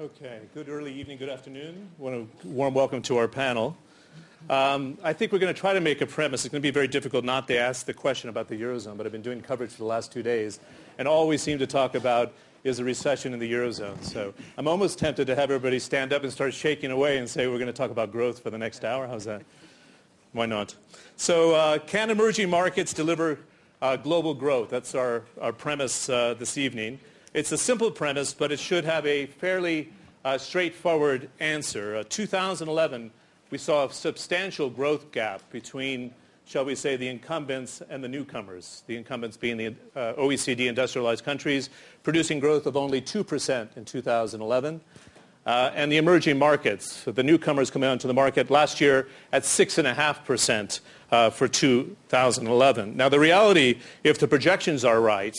Okay, good early evening, good afternoon. Want a warm welcome to our panel. Um, I think we're going to try to make a premise. It's going to be very difficult not to ask the question about the Eurozone, but I've been doing coverage for the last two days and all we seem to talk about is a recession in the Eurozone. So I'm almost tempted to have everybody stand up and start shaking away and say we're going to talk about growth for the next hour. How's that? Why not? So uh, can emerging markets deliver uh, global growth? That's our, our premise uh, this evening. It's a simple premise, but it should have a fairly uh, straightforward answer. 2011, we saw a substantial growth gap between, shall we say, the incumbents and the newcomers. The incumbents being the uh, OECD industrialized countries, producing growth of only 2% in 2011. Uh, and the emerging markets, the newcomers coming onto the market last year at 6.5% uh, for 2011. Now, the reality, if the projections are right,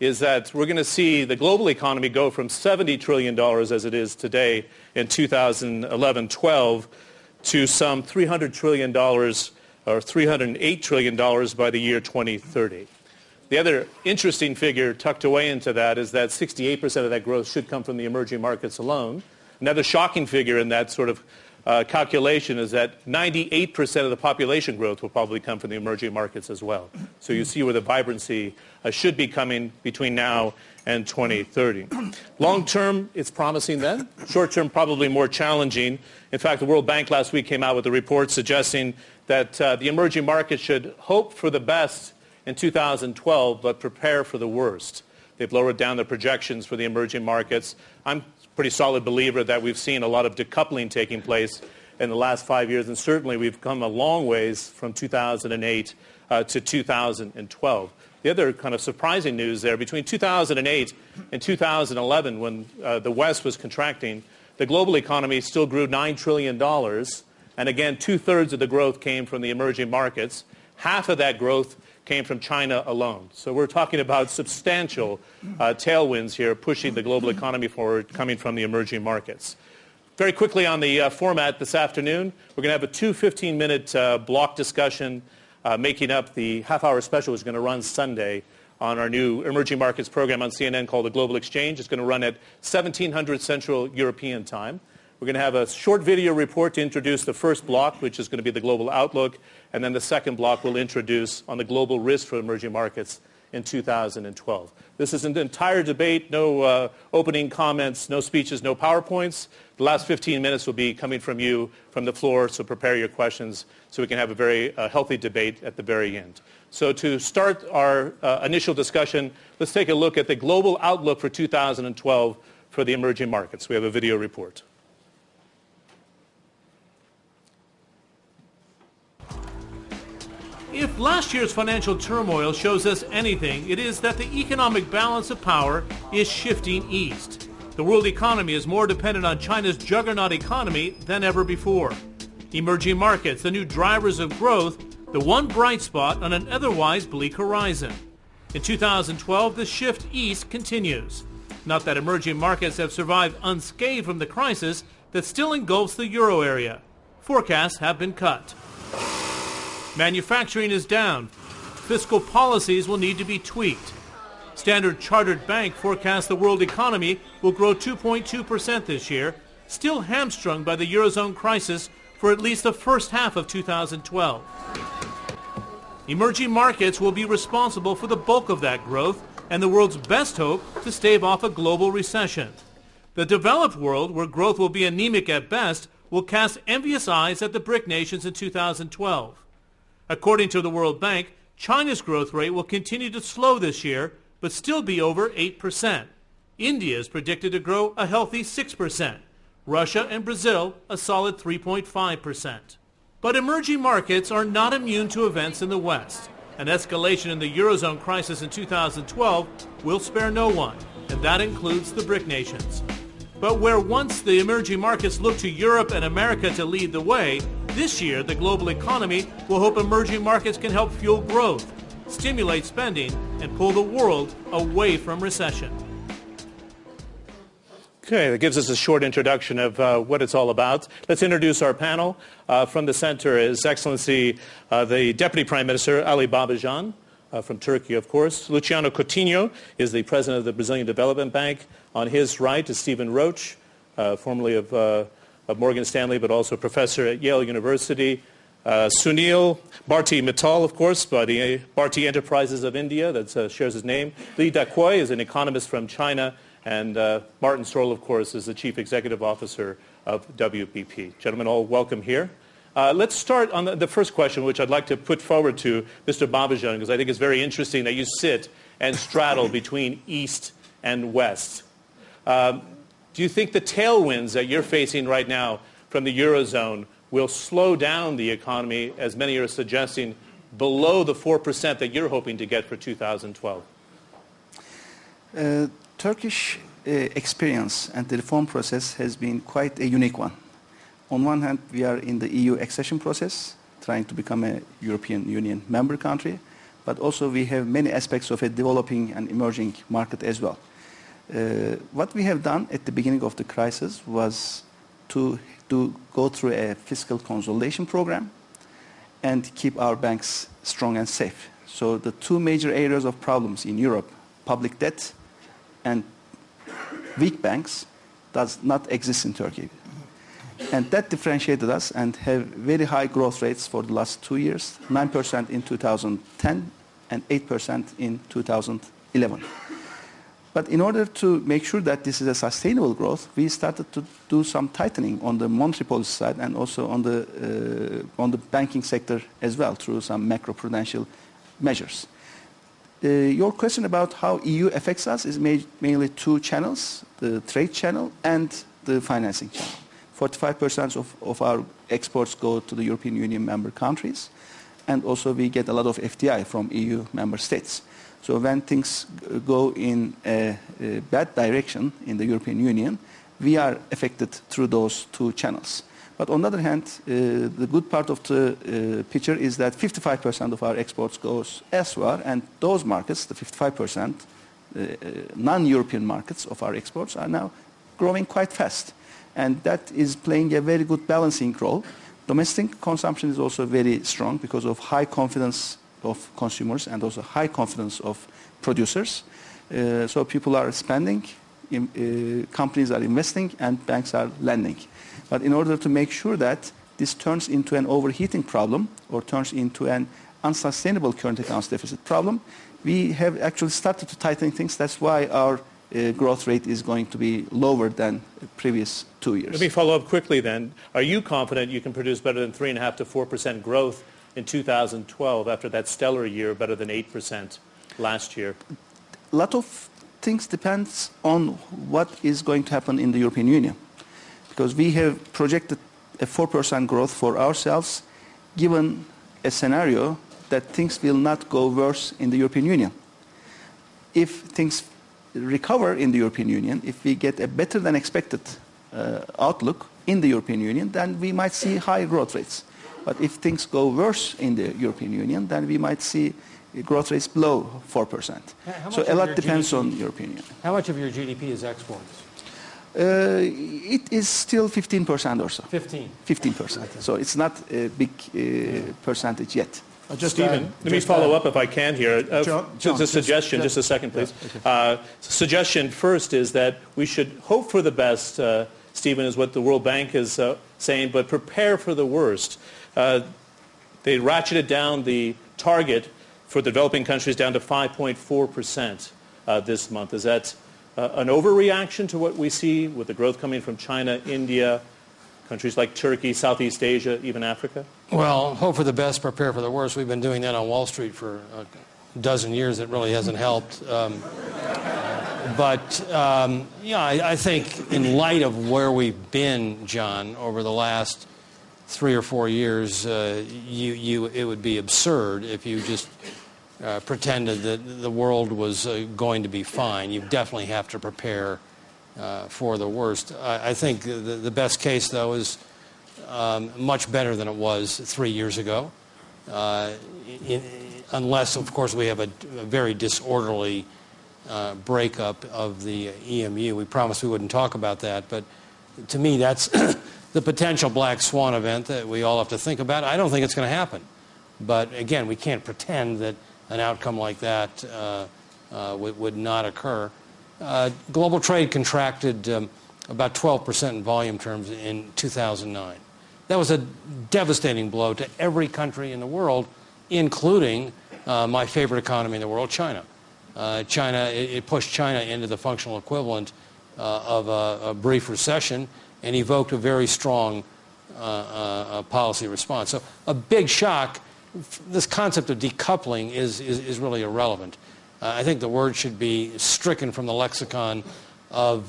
is that we're going to see the global economy go from $70 trillion as it is today in 2011-12 to some $300 trillion or $308 trillion by the year 2030. The other interesting figure tucked away into that is that 68% of that growth should come from the emerging markets alone. Another shocking figure in that sort of uh, calculation is that 98% of the population growth will probably come from the emerging markets as well. So you see where the vibrancy uh, should be coming between now and 2030. Long term, it's promising then. Short term, probably more challenging. In fact, the World Bank last week came out with a report suggesting that uh, the emerging markets should hope for the best in 2012, but prepare for the worst. They've lowered down the projections for the emerging markets. I'm pretty solid believer that we've seen a lot of decoupling taking place in the last five years, and certainly we've come a long ways from 2008 uh, to 2012. The other kind of surprising news there, between 2008 and 2011, when uh, the West was contracting, the global economy still grew $9 trillion, and again, two-thirds of the growth came from the emerging markets. Half of that growth came from China alone. So we're talking about substantial uh, tailwinds here pushing the global economy forward coming from the emerging markets. Very quickly on the uh, format this afternoon, we're going to have a two 15-minute uh, block discussion uh, making up the half-hour special is going to run Sunday on our new emerging markets program on CNN called the Global Exchange. It's going to run at 1700 Central European Time. We're going to have a short video report to introduce the first block, which is going to be the global outlook, and then the second block will introduce on the global risk for emerging markets in 2012. This is an entire debate, no uh, opening comments, no speeches, no PowerPoints. The last 15 minutes will be coming from you from the floor, so prepare your questions so we can have a very uh, healthy debate at the very end. So to start our uh, initial discussion, let's take a look at the global outlook for 2012 for the emerging markets. We have a video report. If last year's financial turmoil shows us anything, it is that the economic balance of power is shifting east. The world economy is more dependent on China's juggernaut economy than ever before. Emerging markets, the new drivers of growth, the one bright spot on an otherwise bleak horizon. In 2012, the shift east continues. Not that emerging markets have survived unscathed from the crisis that still engulfs the euro area. Forecasts have been cut. Manufacturing is down. Fiscal policies will need to be tweaked. Standard Chartered Bank forecasts the world economy will grow 2.2% this year, still hamstrung by the Eurozone crisis for at least the first half of 2012. Emerging markets will be responsible for the bulk of that growth and the world's best hope to stave off a global recession. The developed world, where growth will be anemic at best, will cast envious eyes at the BRIC nations in 2012. According to the World Bank, China's growth rate will continue to slow this year, but still be over 8%. India is predicted to grow a healthy 6%. Russia and Brazil a solid 3.5%. But emerging markets are not immune to events in the West. An escalation in the Eurozone crisis in 2012 will spare no one, and that includes the BRIC nations. But where once the emerging markets looked to Europe and America to lead the way, this year the global economy will hope emerging markets can help fuel growth, stimulate spending, and pull the world away from recession. Okay, that gives us a short introduction of uh, what it's all about. Let's introduce our panel. Uh, from the center is Excellency uh, the Deputy Prime Minister Ali Babacan, uh, from Turkey, of course. Luciano Coutinho is the President of the Brazilian Development Bank. On his right is Stephen Roach, uh, formerly of, uh, of Morgan Stanley, but also professor at Yale University. Uh, Sunil Bharti Mittal, of course, Bharti, Bharti Enterprises of India, that uh, shares his name. Li Daokui is an economist from China. And uh, Martin Sorrell, of course, is the Chief Executive Officer of WPP. Gentlemen, all welcome here. Uh, let's start on the, the, first question, which I'd like to put forward to Mr. Babacan, because I think it's very interesting that you sit and straddle between East and West. Um, do you think the tailwinds that you're facing right now from the Eurozone will slow down the economy, as many are suggesting, below the 4% that you're hoping to get for 2012? Uh, Turkish uh, experience and the reform process has been quite a unique one. On one hand, we are in the EU accession process, trying to become a European Union member country, but also we have many aspects of a developing and emerging market as well. Uh, what we have done at the beginning of the crisis was to, to go through a fiscal consolidation program and keep our banks strong and safe. So the two major areas of problems in Europe, public debt and weak banks, does not exist in Turkey. And that differentiated us and have very high growth rates for the last two years, 9% in 2010 and 8% in 2011. But in order to make sure that this is a sustainable growth, we started to do some tightening on the monetary policy side and also on the, uh, on the banking sector as well through some macroprudential measures. Uh, your question about how EU affects us is ma mainly two channels, the trade channel and the financing channel. 45% of, of our exports go to the European Union member countries, and also we get a lot of FDI from EU member states. So when things go in a, a bad direction in the European Union, we are affected through those two channels. But on the other hand, uh, the good part of the uh, picture is that 55% of our exports goes elsewhere, and those markets, the 55% uh, non-European markets of our exports, are now growing quite fast and that is playing a very good balancing role. Domestic consumption is also very strong because of high confidence of consumers and also high confidence of producers. Uh, so people are spending, in, uh, companies are investing, and banks are lending. But in order to make sure that this turns into an overheating problem or turns into an unsustainable current accounts deficit problem, we have actually started to tighten things. That's why our uh, growth rate is going to be lower than previous two years. Let me follow up quickly then. Are you confident you can produce better than 3.5 to 4% growth in 2012 after that stellar year, better than 8% last year? A lot of things depends on what is going to happen in the European Union. Because we have projected a 4% growth for ourselves given a scenario that things will not go worse in the European Union. If things recover in the European Union, if we get a better than expected uh, outlook in the European Union, then we might see high growth rates. But if things go worse in the European Union, then we might see growth rates below 4%. So a lot depends GDP, on European Union. How much of your GDP is exports? Uh, it is still 15% or so. 15? 15%. So it's not a big uh, percentage yet. Uh, just Stephen, let me follow up if I can here. Uh, John, just a suggestion, just, just, a second, please. Yeah, okay. uh, suggestion first is that we should hope for the best, uh, Stephen, is what the World Bank is uh, saying, but prepare for the worst. Uh, they ratcheted down the target for developing countries down to 5.4% this month. Is that an overreaction to what we see with the growth coming from China, India, countries like Turkey, Southeast Asia, even Africa? Well, hope for the best, prepare for the worst. We've been doing that on Wall Street for a dozen years. It really hasn't helped. Um, but um, yeah, I, I, think in light of where we've been, John, over the last three or four years, uh, you, you, it would be absurd if you just uh, pretended that the world was uh, going to be fine. You definitely have to prepare uh, for the worst. I, I think the, the, best case, though, is um, much better than it was three years ago, uh, in, unless, of course, we have a, a very disorderly uh, breakup of the EMU. We promised we wouldn't talk about that, but to me, that's the potential black swan event that we all have to think about. I don't think it's going to happen. But again, we can't pretend that an outcome like that uh, uh, would, not occur. Uh, global trade contracted um, about 12% in volume terms in 2009. That was a devastating blow to every country in the world, including uh, my favorite economy in the world, China. Uh, China, it, it, pushed China into the functional equivalent of a, a, brief recession and evoked a very strong uh, uh, policy response. So a big shock. This concept of decoupling is, is, is really irrelevant. Uh, I think the word should be stricken from the lexicon of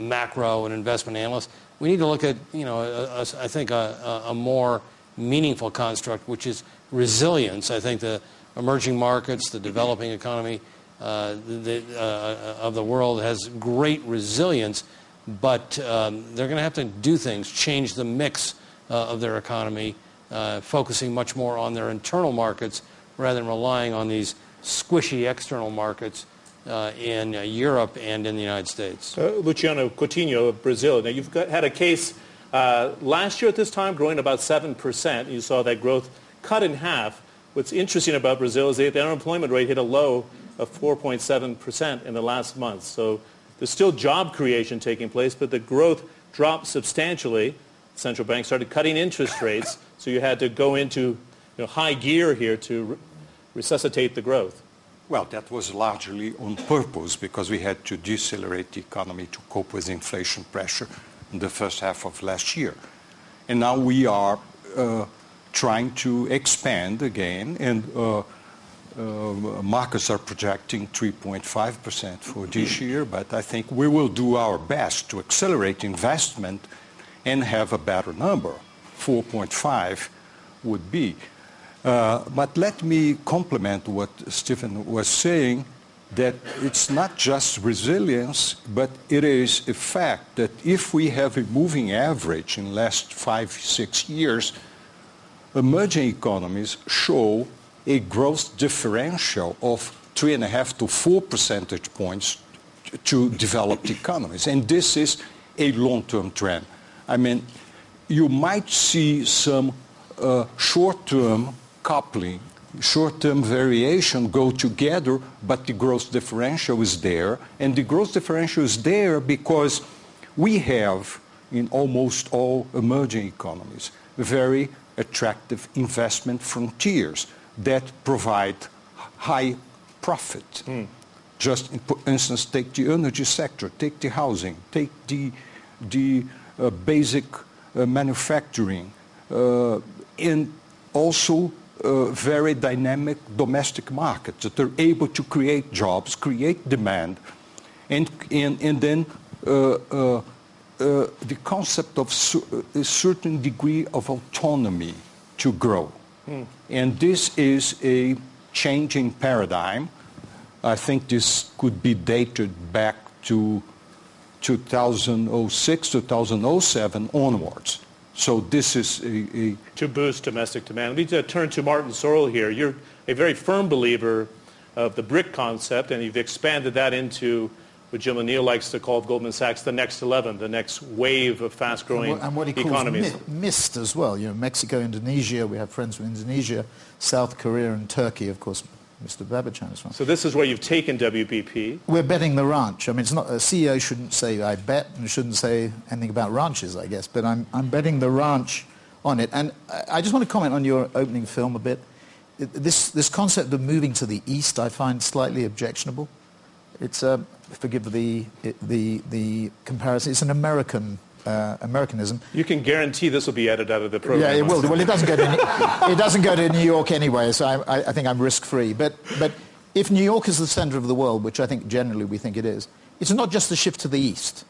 macro and investment analysts. We need to look at, you know, a, a, I think a, a more meaningful construct, which is resilience. I think the emerging markets, the developing economy uh, the, uh, of the world has great resilience, but um, they're going to have to do things, change the mix uh, of their economy, uh, focusing much more on their internal markets rather than relying on these squishy external markets uh, in uh, Europe and in the United States. Luciano Coutinho of Brazil. Now, you've got, had a case last year at this time growing about 7%. You saw that growth cut in half. What's interesting about Brazil is that the unemployment rate hit a low of 4.7% in the last month. So there's still job creation taking place, but the growth dropped substantially. Central bank started cutting interest rates, so you had to go into you know, high gear here to re resuscitate the growth. Well, that was largely on purpose because we had to decelerate the economy to cope with inflation pressure in the first half of last year. And now we are uh, trying to expand again and uh, markets are projecting 3.5% for this year, but I think we will do our best to accelerate investment and have a better number. 4.5 would be. Uh, but let me complement what Stephen was saying, that it's not just resilience, but it is a fact that if we have a moving average in last five, six years, emerging economies show a growth differential of three and a half to four percentage points to developed economies. And this is a long-term trend. I mean, you might see some uh, short-term coupling, short-term variation go together, but the growth differential is there. And the growth differential is there because we have, in almost all emerging economies, very attractive investment frontiers that provide high profit. Mm. Just, for instance, take the energy sector, take the housing, take the, the uh, basic uh, manufacturing, uh, and also uh, very dynamic domestic markets that are able to create jobs, create demand, and, and, and then uh, uh, the concept of a certain degree of autonomy to grow. Mm. And this is a changing paradigm. I think this could be dated back to 2006, 2007 onwards. So this is a, a to boost domestic demand. Let me turn to Martin Sorrell here. You're a very firm believer of the BRIC concept, and you've expanded that into what Jim O'Neill likes to call Goldman Sachs the next 11, the next wave of fast-growing and what, and what he economies. Calls MIST as well. You know, Mexico, Indonesia, we have friends from Indonesia, South Korea and Turkey, of course, Mr. Babacan is from. So this is where you've taken WPP. We're betting the ranch. I mean, it's not, a CEO shouldn't say I bet and shouldn't say anything about ranches, I guess, but I'm, I'm betting the ranch on it. And I just want to comment on your opening film a bit. This, this concept of moving to the east I find slightly objectionable. It's a, forgive the, the, the comparison, it's an American uh, Americanism. You can guarantee this will be edited out of the program. Yeah, it will. Well, it doesn't go to, it doesn't go to New York anyway, so I, I think I'm risk-free. But, but if New York is the center of the world, which I think generally we think it is, it's not just a shift to the east,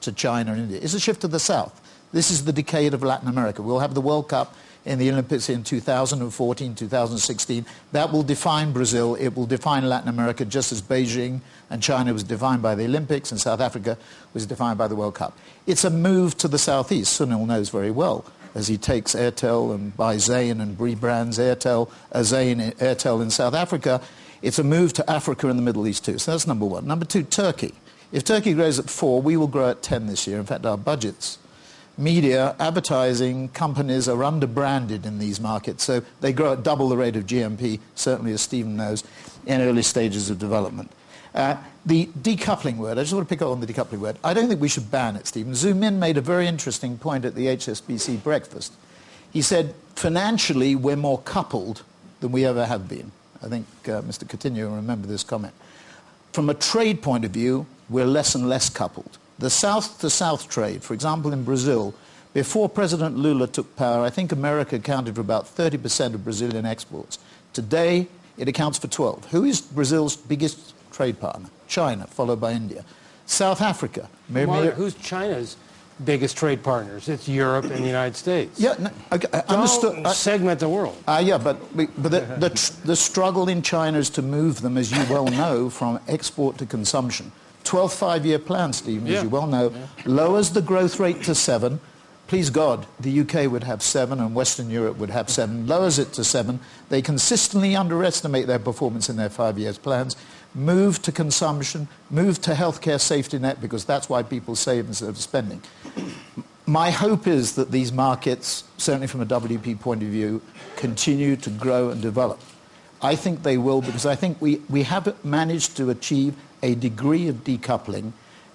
to China and India. It's a shift to the south. This is the decade of Latin America. We'll have the World Cup in the Olympics in 2014, 2016. That will define Brazil. It will define Latin America just as Beijing and China was defined by the Olympics and South Africa was defined by the World Cup. It's a move to the southeast. Sunil knows very well as he takes Airtel and buys Zain and rebrands Airtel uh, as Zain Airtel in South Africa. It's a move to Africa and the Middle East too. So that's number one. Number two, Turkey. If Turkey grows at four, we will grow at 10 this year. In fact, our budgets media, advertising companies are under-branded in these markets, so they grow at double the rate of GMP, certainly as Stephen knows, in early stages of development. Uh, the decoupling word, I just want to pick up on the decoupling word. I don't think we should ban it, Stephen. Zhu Min made a very interesting point at the HSBC breakfast. He said, financially, we're more coupled than we ever have been. I think uh, Mr. Coutinho will remember this comment. From a trade point of view, we're less and less coupled. The south-to-south trade, for example, in Brazil, before President Lula took power, I think America accounted for about 30% of Brazilian exports. Today, it accounts for 12. Who is Brazil's biggest trade partner? China, followed by India. South Africa. Mark, who's China's biggest trade partners? It's Europe and the United States. Yeah, no, I, I understood. Don't segment the world. Uh, yeah, but, but the, the, the struggle in China is to move them, as you well know, from export to consumption. 12th five-year plan, Stephen, Yeah. as you well know, Yeah. lowers the growth rate to 7. Please God, the UK would have 7 and Western Europe would have 7. Lowers it to 7. They consistently underestimate their performance in their five-year plans. Move to consumption, move to healthcare safety net, because that's why people save instead of spending. My hope is that these markets, certainly from a WP point of view, continue to grow and develop. I think they will because I think we, we have managed to achieve a degree of decoupling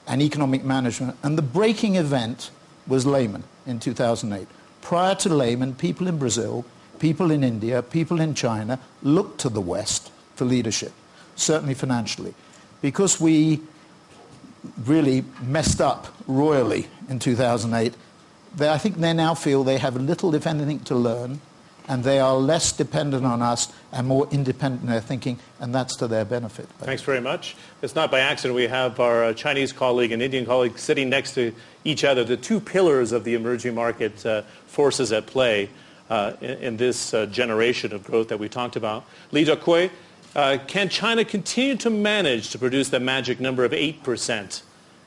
and economic management. And the breaking event was Lehman in 2008. Prior to Lehman, people in Brazil, people in India, people in China looked to the West for leadership, certainly financially. Because we really messed up royally in 2008, they, I think they now feel they have little, if anything, to learn, and they are less dependent on us and more independent in their thinking, and that's to their benefit. Thanks very much. It's not by accident we have our uh, Chinese colleague and Indian colleague sitting next to each other, the two pillars of the emerging market uh, forces at play uh, in, in this uh, generation of growth that we talked about. Li Jiaqui, uh, can China continue to manage to produce that magic number of 8%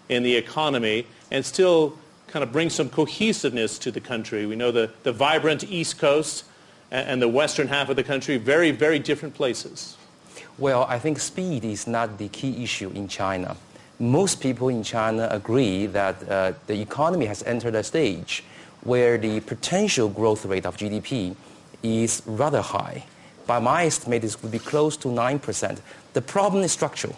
in the economy and still kind of bring some cohesiveness to the country? We know the, the vibrant East Coast and, the western half of the country, very, very different places. Well, I think speed is not the key issue in China. Most people in China agree that uh, the economy has entered a stage where the potential growth rate of GDP is rather high. By my estimate, this would be close to 9%. The problem is structural,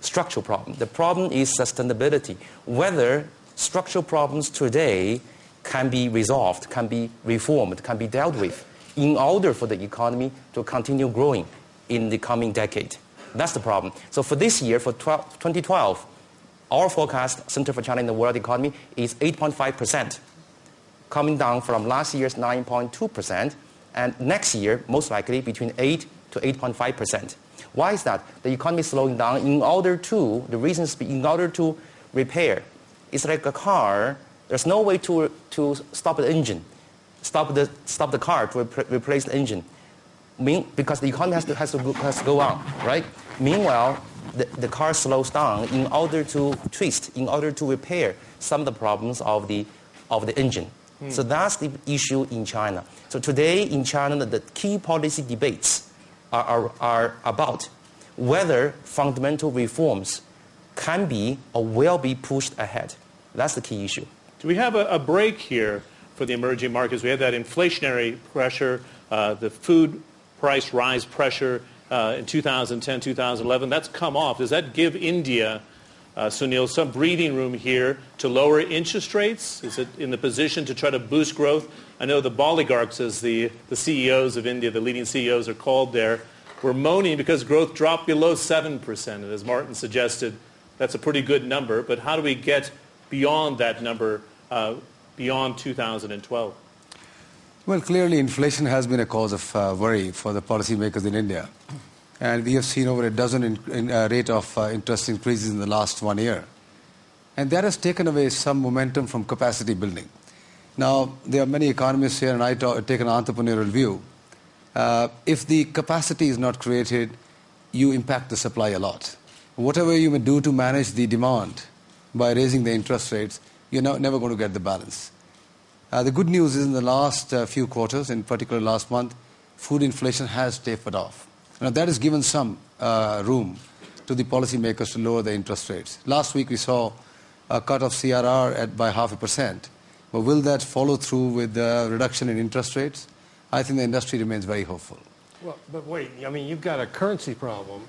structural problem. The problem is sustainability, whether structural problems today can be resolved, can be reformed, can be dealt with in order for the economy to continue growing in the coming decade. That's the problem. So for this year, for 12, 2012, our forecast, Center for China in the World Economy, is 8.5%, coming down from last year's 9.2%, and next year, most likely between 8 to 8.5%. Why is that? The economy is slowing down in order to, the reasons be in order to repair. It's like a car, there's no way to, to stop the engine, stop the, stop the car to repl- replace the engine mean, because the economy has to, has to, go, has to go on, right? Meanwhile, the, the car slows down in order to twist, in order to repair some of the problems of the, of the engine. Hmm. So that's the issue in China. So today in China, the key policy debates are, are, are about whether fundamental reforms can be or will be pushed ahead. That's the key issue. Do we have a, a break here for the emerging markets? We had that inflationary pressure, uh, the food price rise pressure uh, in 2010, 2011. That's come off. Does that give India, uh, Sunil, some breathing room here to lower interest rates? Is it in the position to try to boost growth? I know the oligarchs, as the, the CEOs of India, the leading CEOs are called there, were moaning because growth dropped below 7%. And as Martin suggested, that's a pretty good number. But how do we get beyond that number, uh, beyond 2012? Well, clearly inflation has been a cause of uh, worry for the policymakers in India. And we have seen over a dozen in, in, uh, rate of uh, interest increases in the last one year. And that has taken away some momentum from capacity building. Now, there are many economists here, and I ta- take an entrepreneurial view. Uh, if the capacity is not created, you impact the supply a lot. Whatever you may do to manage the demand by raising the interest rates, you're no, never going to get the balance. Uh, the good news is in the last uh, few quarters, in particular last month, food inflation has tapered off. Now that has given some uh, room to the policymakers to lower the interest rates. Last week we saw a cut of CRR at by half a percent. But will that follow through with the reduction in interest rates? I think the industry remains very hopeful. Well, but wait, I mean, you've got a currency problem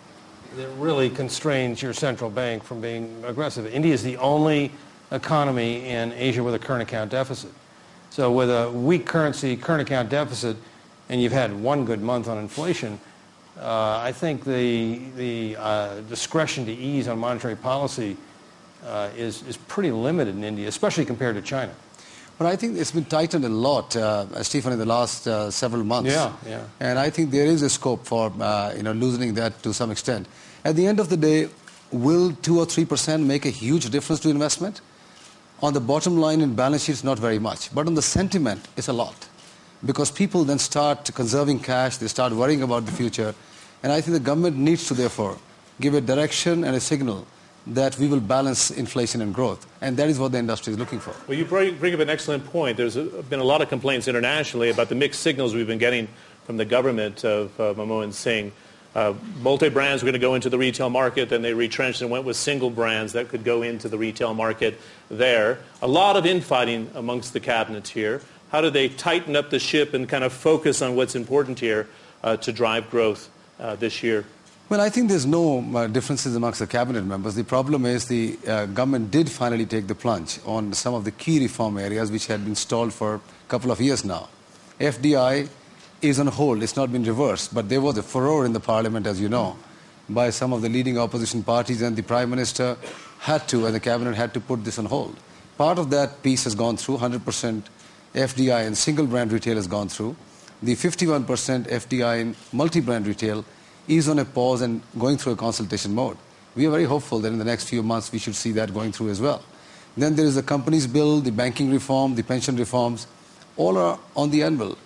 that really constrains your central bank from being aggressive. India is the only economy in Asia with a current account deficit. So with a weak currency, current account deficit, and you've had one good month on inflation, uh, I think the, the uh, discretion to ease on monetary policy uh, is, is pretty limited in India, especially compared to China. But I think it's been tightened a lot, uh, Stephen, in the last uh, several months. Yeah, yeah. And I think there is a scope for uh, you know loosening that to some extent. At the end of the day, will two or three percent make a huge difference to investment? On the bottom line in balance sheets, not very much. But on the sentiment, it's a lot. Because people then start conserving cash, they start worrying about the future. And I think the government needs to, therefore, give a direction and a signal that we will balance inflation and growth. And that is what the industry is looking for. Well, you bring up an excellent point. There's been a lot of complaints internationally about the mixed signals we've been getting from the government of uh, Manmohan Singh. Uh, multi-brands were going to go into the retail market, then they retrenched and went with single brands that could go into the retail market there. A lot of infighting amongst the cabinets here. How do they tighten up the ship and kind of focus on what's important here uh, to drive growth uh, this year? Well, I think there's no uh, differences amongst the cabinet members. The problem is the uh, government did finally take the plunge on some of the key reform areas which had been stalled for a couple of years now. FDI is on hold. It's not been reversed, but there was a furor in the parliament, as you know, by some of the leading opposition parties, and the prime minister had to, and the cabinet had to put this on hold. Part of that piece has gone through. 100% FDI in single brand retail has gone through. The 51% FDI in multi brand retail is on a pause and going through a consultation mode. We are very hopeful that in the next few months we should see that going through as well. Then there is the companies bill, the banking reform, the pension reforms, all are on the anvil.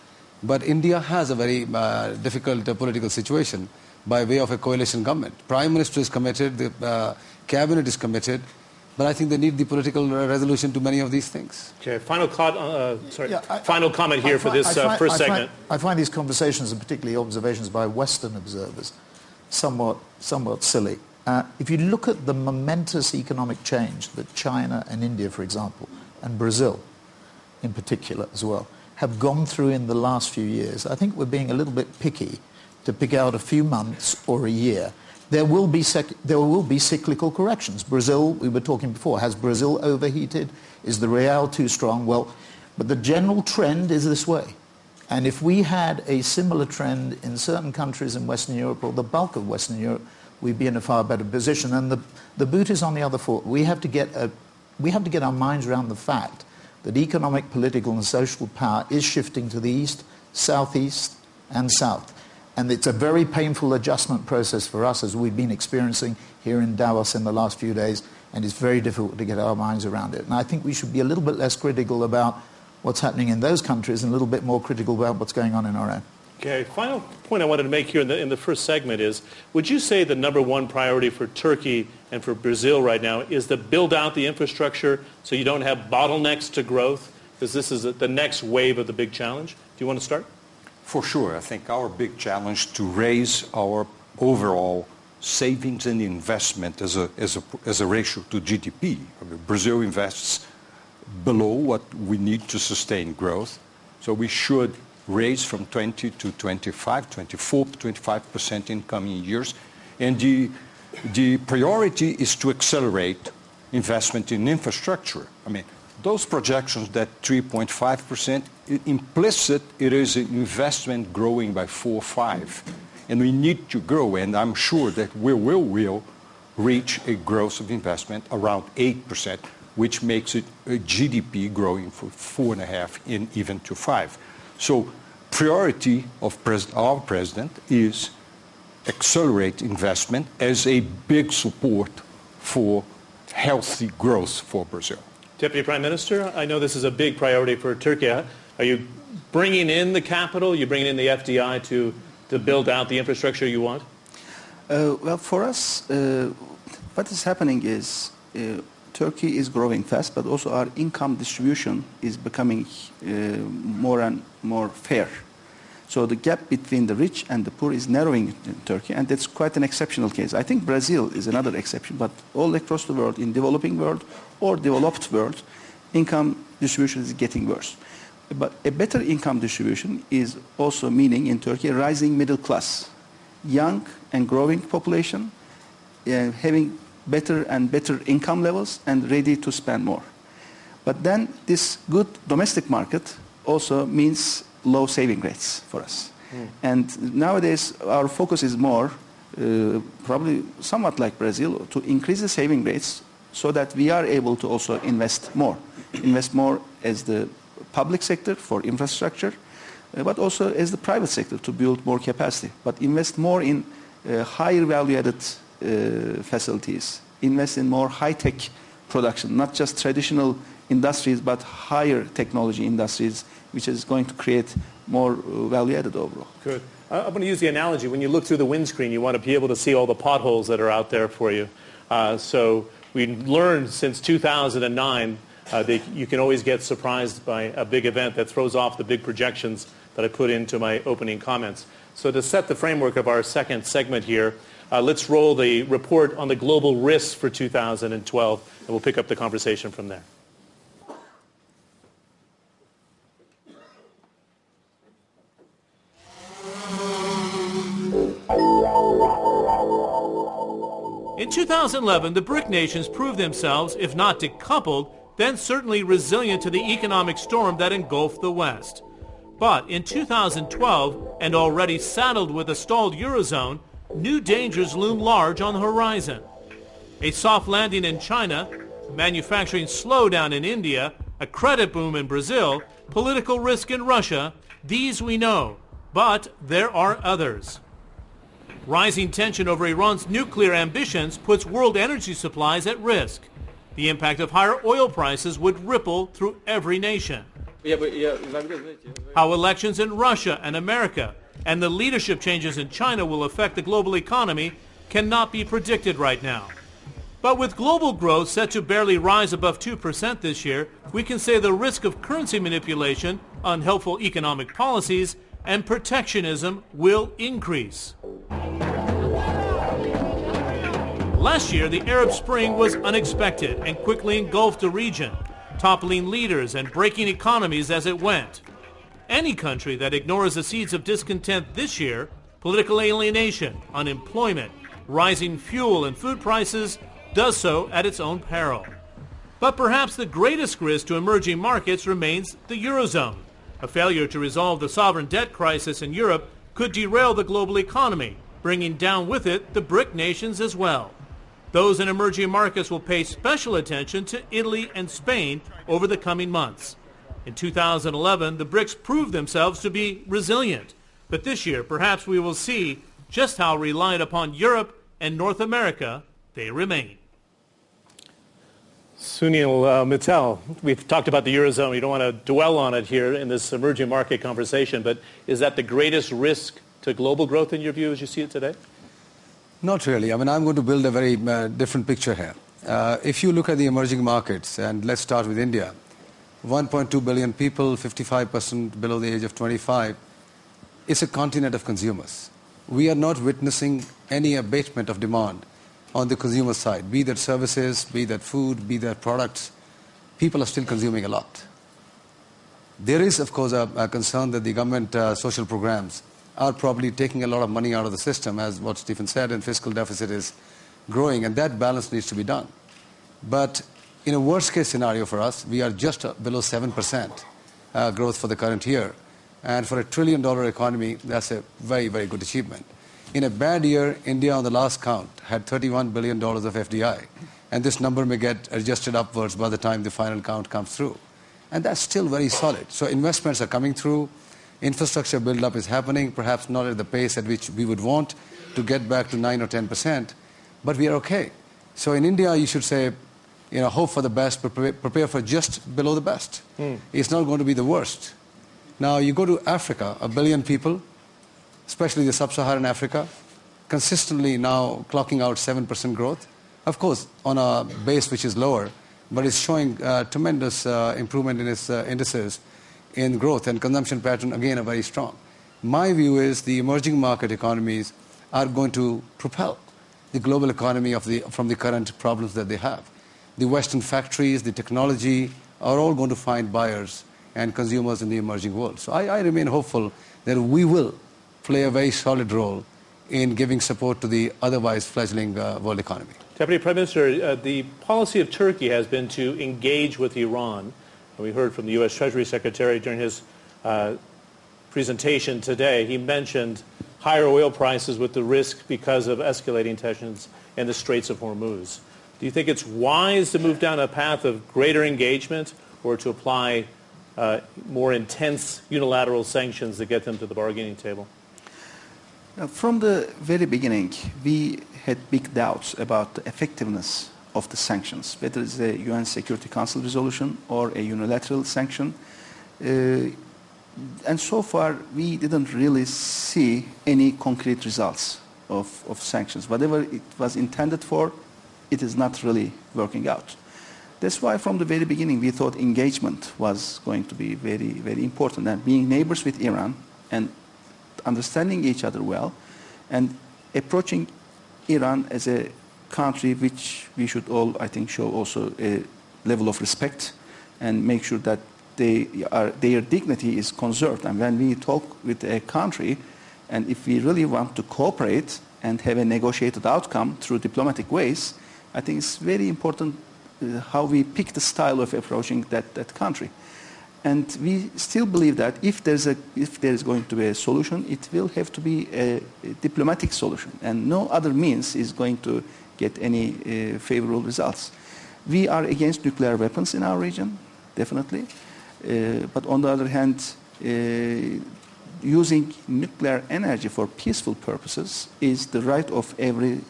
But India has a very uh, difficult uh, political situation by way of a coalition government. Prime Minister is committed, the uh, cabinet is committed, but I think they need the political resolution to many of these things. Okay, final, uh, sorry, yeah, I, final comment here for this uh, find, first I segment. Find, I find these conversations, and particularly observations by Western observers, somewhat, somewhat silly. Uh, if you look at the momentous economic change that China and India, for example, and Brazil in particular as well, have gone through in the last few years, I think we're being a little bit picky to pick out a few months or a year there will be there will be cyclical corrections. Brazil, we were talking before, has Brazil overheated? Is the real too strong? Well, but the general trend is this way. And if we had a similar trend in certain countries in Western Europe or the bulk of Western Europe, we'd be in a far better position. And the, the boot is on the other foot. We have to get a, we have to get our minds around the fact that economic, political, and social power is shifting to the east, southeast, and south. And it's a very painful adjustment process for us as we've been experiencing here in Davos in the last few days, and it's very difficult to get our minds around it. And I think we should be a little bit less critical about what's happening in those countries and a little bit more critical about what's going on in our own. Okay, final point I wanted to make here in the, in the first segment is, would you say the number one priority for Turkey and for Brazil right now is to build out the infrastructure so you don't have bottlenecks to growth? Because this is the next wave of the big challenge. Do you want to start? For sure. I think our big challenge to raise our overall savings and investment as a, as a, as a ratio to GDP. I mean, Brazil invests below what we need to sustain growth. So we should raise from 20 to 25, 24, 25% in coming years. And the, the priority is to accelerate investment in infrastructure. I mean, those projections that 3.5%, implicit, it is an investment growing by 4 or 5. And we need to grow, and I'm sure that we will, will reach a growth of investment around 8%, which makes it a GDP growing for 4.5 and even to 5. So priority of pres our president is accelerate investment as a big support for healthy growth for Brazil. Deputy Prime Minister, I know this is a big priority for Turkey. Are you bringing in the capital? Are you bringing in the FDI to, to build out the infrastructure you want? Uh, well, for us, uh, what is happening is uh, Turkey is growing fast, but also our income distribution is becoming uh, more and more fair. So the gap between the rich and the poor is narrowing in Turkey, and that's quite an exceptional case. I think Brazil is another exception, but all across the world, in developing world or developed world, income distribution is getting worse. But a better income distribution is also meaning in Turkey a rising middle class, young and growing population, uh, having better and better income levels and ready to spend more. But then this good domestic market also means low saving rates for us. Mm. And nowadays our focus is more, uh, probably somewhat like Brazil, to increase the saving rates so that we are able to also invest more. invest more as the public sector for infrastructure, uh, but also as the private sector to build more capacity. But invest more in uh, higher value-added facilities, invest in more high-tech production, not just traditional industries, but higher technology industries, which is going to create more uh, value-added overall. Good. I'm going to use the analogy. When you look through the windscreen, you want to be able to see all the potholes that are out there for you. Uh, so we learned since 2009 uh, that you can always get surprised by a big event that throws off the big projections that I put into my opening comments. So to set the framework of our second segment here, uh, let's roll the report on the global risks for 2012, and we'll pick up the conversation from there. In 2011, the BRIC nations proved themselves, if not decoupled, then certainly resilient to the economic storm that engulfed the West. But in 2012, and already saddled with a stalled Eurozone, new dangers loom large on the horizon. A soft landing in China, manufacturing slowdown in India, a credit boom in Brazil, political risk in Russia, these we know. But there are others. Rising tension over Iran's nuclear ambitions puts world energy supplies at risk. The impact of higher oil prices would ripple through every nation. How elections in Russia and America and the leadership changes in China will affect the global economy cannot be predicted right now. But with global growth set to barely rise above 2% this year, we can say the risk of currency manipulation, unhelpful economic policies, and protectionism will increase. Last year, the Arab Spring was unexpected and quickly engulfed the region, toppling leaders and breaking economies as it went. Any country that ignores the seeds of discontent this year, political alienation, unemployment, rising fuel and food prices, does so at its own peril. But perhaps the greatest risk to emerging markets remains the Eurozone. A failure to resolve the sovereign debt crisis in Europe could derail the global economy, bringing down with it the BRIC nations as well. Those in emerging markets will pay special attention to Italy and Spain over the coming months. In 2011, the BRICS proved themselves to be resilient. But this year, perhaps we will see just how reliant upon Europe and North America they remain. Sunil uh, Mittal, we've talked about the Eurozone. We don't want to dwell on it here in this emerging market conversation, but is that the greatest risk to global growth in your view as you see it today? Not really. I mean, I'm going to build a very uh, different picture here. Uh, if you look at the emerging markets, and let's start with India, 1.2 billion people, 55% below the age of 25, it's a continent of consumers. We are not witnessing any abatement of demand on the consumer side, be that services, be that food, be that products. People are still consuming a lot. There is, of course, a, a concern that the government uh, social programs are probably taking a lot of money out of the system, as what Stephen said, and fiscal deficit is growing, and that balance needs to be done. But in a worst case scenario for us, we are just below 7% uh, growth for the current year. And for a trillion dollar economy, that's a very, very good achievement. In a bad year, India on the last count had $31 billion of FDI. And this number may get adjusted upwards by the time the final count comes through. And that's still very solid. So investments are coming through infrastructure build-up is happening, perhaps not at the pace at which we would want to get back to 9 or 10 percent, but we are okay. So in India, you should say, you know, hope for the best, prepare, prepare for just below the best. Mm. It's not going to be the worst. Now, you go to Africa, a billion people, especially the sub-Saharan Africa, consistently now clocking out 7% growth. Of course, on a base which is lower, but it's showing uh, tremendous uh, improvement in its uh, indices in growth and consumption pattern again are very strong. My view is the emerging market economies are going to propel the global economy of the, from the current problems that they have. The Western factories, the technology are all going to find buyers and consumers in the emerging world. So I, I remain hopeful that we will play a very solid role in giving support to the otherwise fledgling uh, world economy. Deputy Prime Minister, uh, the policy of Turkey has been to engage with Iran. And we heard from the U.S. Treasury Secretary during his uh, presentation today. He mentioned higher oil prices with the risk because of escalating tensions in the Straits of Hormuz. Do you think it's wise to move down a path of greater engagement or to apply uh, more intense unilateral sanctions that get them to the bargaining table? Now, from the very beginning, we had big doubts about the effectiveness of the sanctions, whether it's a UN Security Council resolution or a unilateral sanction. Uh, and so far, we didn't really see any concrete results of, of sanctions. Whatever it was intended for, it is not really working out. That's why from the very beginning we thought engagement was going to be very, very important. And being neighbors with Iran and understanding each other well and approaching Iran as a country which we should all, I think, show also a level of respect and make sure that they are, their dignity is conserved. And when we talk with a country, and if we really want to cooperate and have a negotiated outcome through diplomatic ways, I think it's very important uh, how we pick the style of approaching that, that country. And we still believe that if there's, a, if there's going to be a solution, it will have to be a, a diplomatic solution. And no other means is going to get any uh, favorable results. We are against nuclear weapons in our region, definitely. Uh, but on the other hand, uh, using nuclear energy for peaceful purposes is the right of every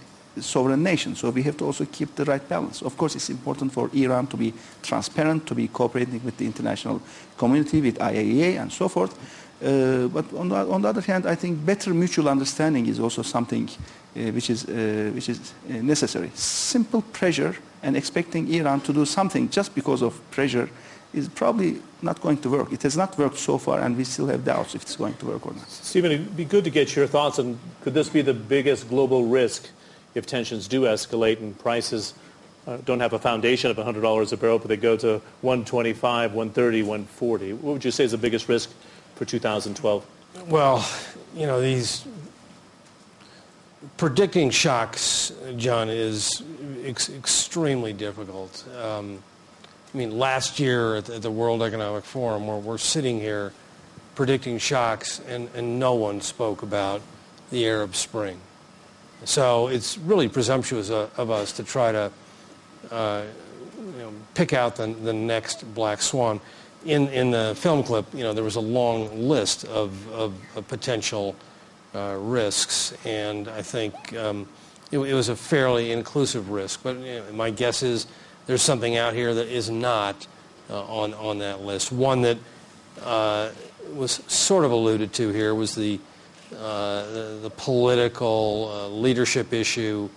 sovereign nation. So we have to also keep the right balance. Of course, it's important for Iran to be transparent, to be cooperating with the international community, with IAEA and so forth. Uh, but on the, on the, other hand, I think better mutual understanding is also something uh, which is, uh, which is uh, necessary. Simple pressure and expecting Iran to do something just because of pressure is probably not going to work. It has not worked so far, and we still have doubts if it's going to work or not. Stephen, it'd be good to get your thoughts on could this be the biggest global risk if tensions do escalate and prices uh, don't have a foundation of $100 a barrel, but they go to 125, 130, 140. What would you say is the biggest risk for 2012? Well, you know, these predicting shocks, John, is ex- extremely difficult. Um, I mean, last year at the, at the World Economic Forum, where we're sitting here predicting shocks, and, and no one spoke about the Arab Spring. So it's really presumptuous of us to try to uh, you know, pick out the, the next black swan. In, in the film clip, you know, there was a long list of, of, of potential uh, risks, and I think um, it, it, was a fairly inclusive risk. But you know, my guess is there's something out here that is not uh, on, on that list. One that uh, was sort of alluded to here was the the, the, political uh, leadership issue,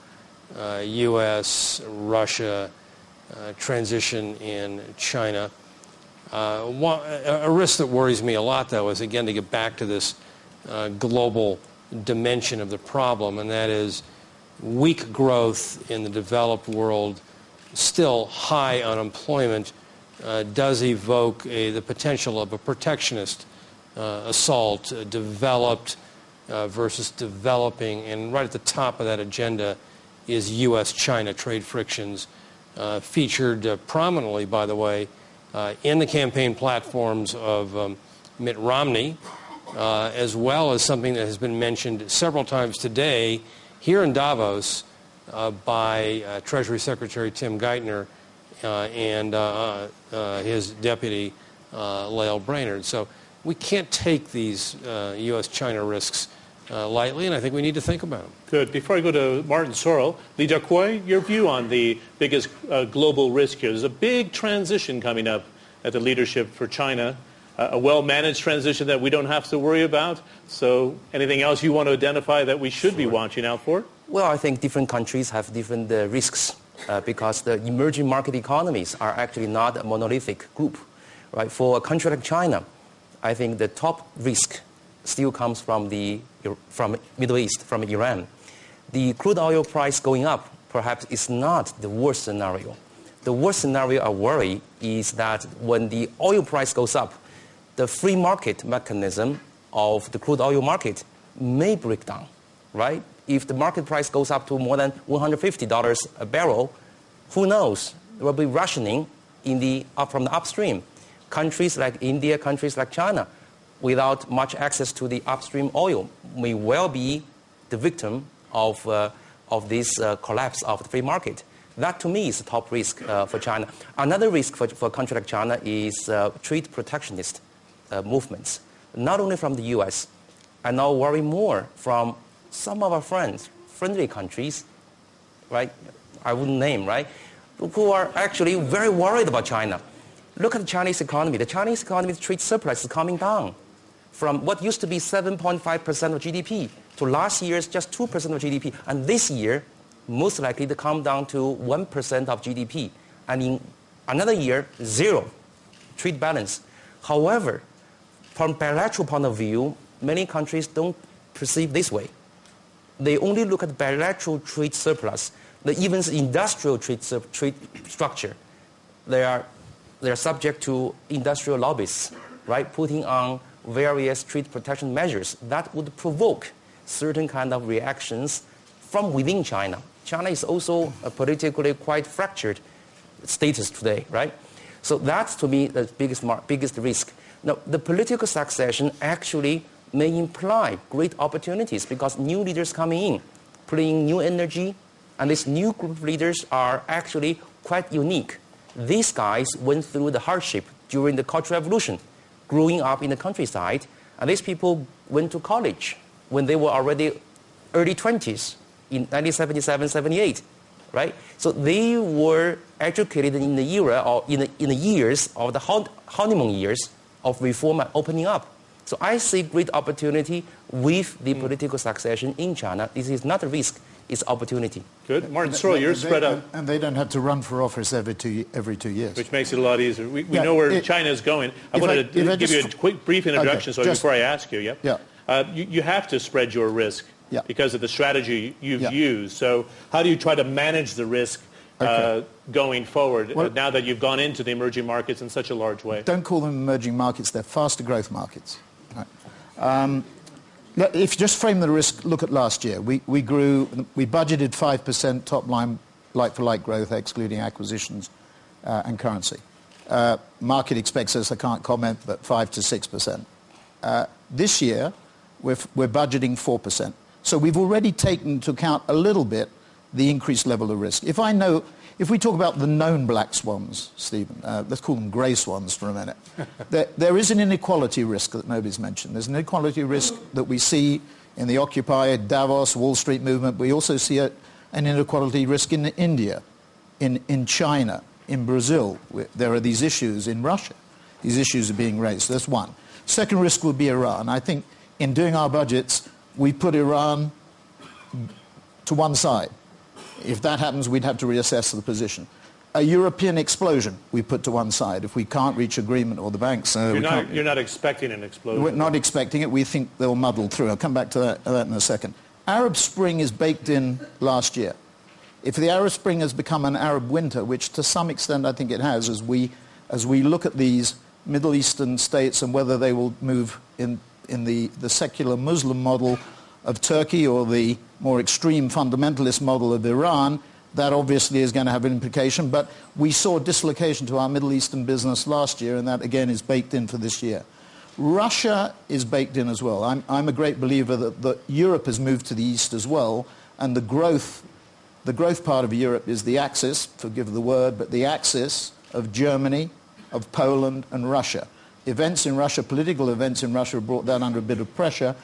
U.S., uh, Russia, transition in China. One, a risk that worries me a lot, though, is again to get back to this global dimension of the problem, and that is weak growth in the developed world, still high unemployment, uh, does evoke a, the potential of a protectionist uh, assault uh, developed uh, versus developing. And right at the top of that agenda is U.S.-China trade frictions, uh, featured uh, prominently, by the way, uh, in the campaign platforms of um, Mitt Romney, uh, as well as something that has been mentioned several times today here in Davos uh, by Treasury Secretary Tim Geithner and his deputy, Lael Brainard. So we can't take these U.S.-China risks uh, lightly, and I think we need to think about them. Good. Before I go to Martin Sorrell, Li Daokui, your view on the biggest uh, global risk here. There's a big transition coming up at the leadership for China, uh, a well-managed transition that we don't have to worry about. So anything else you want to identify that we should be watching out for? Well, I think different countries have different uh, risks uh, because the emerging market economies are actually not a monolithic group. Right? For a country like China, I think the top risk still comes from the from Middle East, from Iran. The crude oil price going up perhaps is not the worst scenario. The worst scenario I worry is that when the oil price goes up, the free market mechanism of the crude oil market may break down. right? If the market price goes up to more than $150 a barrel, who knows? There will be rationing in the, up from the upstream. Countries like India, countries like China, without much access to the upstream oil, may well be the victim of, uh, of this uh, collapse of the free market. That to me is the top risk uh, for China. Another risk for, for a country like China is uh, trade protectionist uh, movements, not only from the US. I now worry more from some of our friends, friendly countries, right? I wouldn't name, right? Who are actually very worried about China. Look at the Chinese economy. The Chinese economy's trade surplus is coming down from what used to be 7.5% of GDP to last year's just 2% of GDP. And this year, most likely to come down to 1% of GDP. And in another year, zero trade balance. However, from bilateral point of view, many countries don't perceive this way. They only look at bilateral trade surplus, the even industrial trade, trade structure. They are, they are subject to industrial lobbies, right, putting on various trade protection measures that would provoke certain kind of reactions from within China. China is also a politically quite fractured status today, right? So that's to me the biggest, biggest risk. Now, the political succession actually may imply great opportunities because new leaders coming in, bringing new energy, and these new group of leaders are actually quite unique. These guys went through the hardship during the Cultural Revolution, growing up in the countryside, and these people went to college when they were already early 20s in 1977, 78, right? So they were educated in the era or in the, in the years of the honeymoon years of reform and opening up. So I see great opportunity with the mm. political succession in China. This is not a risk, it's opportunity. Good. Martin Sorrell, you're spread out. And they don't have to run for office every two, every two years. Which makes it a lot easier. We, we yeah, know where it, China is going. I wanted I, to give you a quick, brief introduction okay, so just, before I ask you. Yep. Yeah. Uh, you, you have to spread your risk yeah. because of the strategy you've yeah. used. So how do you try to manage the risk uh, going forward well, uh, now that you've gone into the emerging markets in such a large way? Don't call them emerging markets. They're faster growth markets. Right. Um, if you just frame the risk, look at last year. We, we grew, we budgeted 5% top line like-for-like growth, excluding acquisitions uh, and currency. Uh, market expects us, I can't comment, but 5 to 6%. Uh, this year, we're, we're budgeting 4%. So we've already taken into account a little bit the increased level of risk. If I know, if we talk about the known black swans, Stephen, uh, let's call them grey swans for a minute, there, there is an inequality risk that nobody's mentioned. There's an inequality risk that we see in the Occupy, Davos, Wall Street movement. We also see a, an inequality risk in India, in, in China, in Brazil. There are these issues in Russia. These issues are being raised. That's one. Second risk would be Iran. I think in doing our budgets, we put Iran to one side. If that happens, we'd have to reassess the position. A European explosion we put to one side if we can't reach agreement or the banks. Uh, you're, not, you're, not, expecting an explosion. We're not expecting it. We think they'll muddle through. I'll come back to that, that in a second. Arab Spring is baked in last year. If the Arab Spring has become an Arab winter, which to some extent I think it has, as we, as we look at these Middle Eastern states and whether they will move in in the, the secular Muslim model of Turkey or the more extreme fundamentalist model of Iran, that obviously is going to have an implication. But we saw dislocation to our Middle Eastern business last year, and that again is baked in for this year. Russia is baked in as well. I'm, I'm a great believer that, that Europe has moved to the east as well, and the growth, the growth part of Europe is the axis, forgive the word, but the axis of Germany, of Poland, and Russia events in Russia, political events in Russia, have brought that under a bit of pressure.